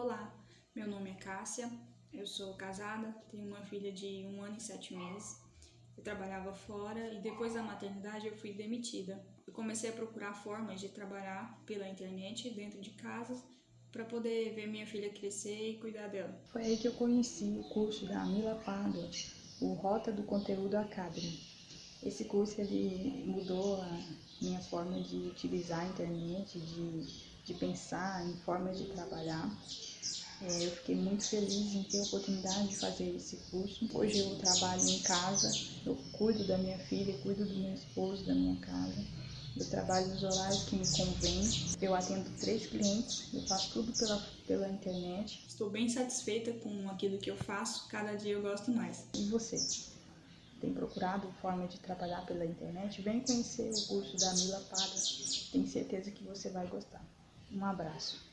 Olá, meu nome é Cássia, eu sou casada, tenho uma filha de um ano e sete meses. Eu trabalhava fora e depois da maternidade eu fui demitida. Eu comecei a procurar formas de trabalhar pela internet dentro de casa para poder ver minha filha crescer e cuidar dela. Foi aí que eu conheci o curso da Mila Pádua, o Rota do Conteúdo Academy. Esse curso ele mudou a minha forma de utilizar a internet, de, de pensar em formas de trabalhar. É, eu fiquei muito feliz em ter a oportunidade de fazer esse curso. Hoje eu trabalho em casa, eu cuido da minha filha, cuido do meu esposo, da minha casa. Eu trabalho nos horários que me convém. Eu atendo três clientes, eu faço tudo pela, pela internet. Estou bem satisfeita com aquilo que eu faço, cada dia eu gosto mais. E você? Tem procurado forma de trabalhar pela internet? Vem conhecer o curso da Mila Pada. Tenho certeza que você vai gostar. Um abraço.